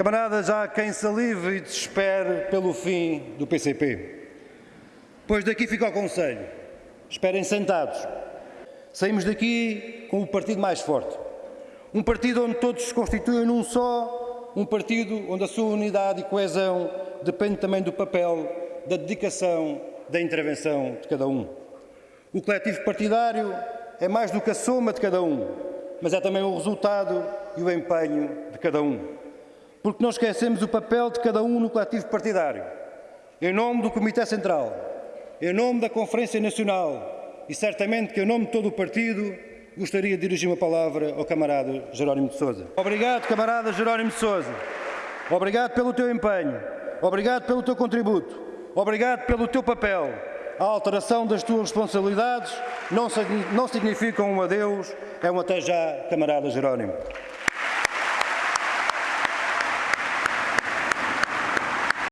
Camaradas, há quem salive e desespere pelo fim do PCP. Pois daqui fica o conselho. Esperem sentados. Saímos daqui com o partido mais forte. Um partido onde todos se constituem num só, um partido onde a sua unidade e coesão depende também do papel, da dedicação, da intervenção de cada um. O coletivo partidário é mais do que a soma de cada um, mas é também o resultado e o empenho de cada um. Porque não esquecemos o papel de cada um no coletivo partidário. Em nome do Comitê Central, em nome da Conferência Nacional e certamente que em nome de todo o partido, gostaria de dirigir uma palavra ao camarada Jerónimo de Sousa. Obrigado, camarada Jerónimo de Sousa. Obrigado pelo teu empenho. Obrigado pelo teu contributo. Obrigado pelo teu papel. A alteração das tuas responsabilidades não, não significa um adeus, é um até já, camarada Jerónimo.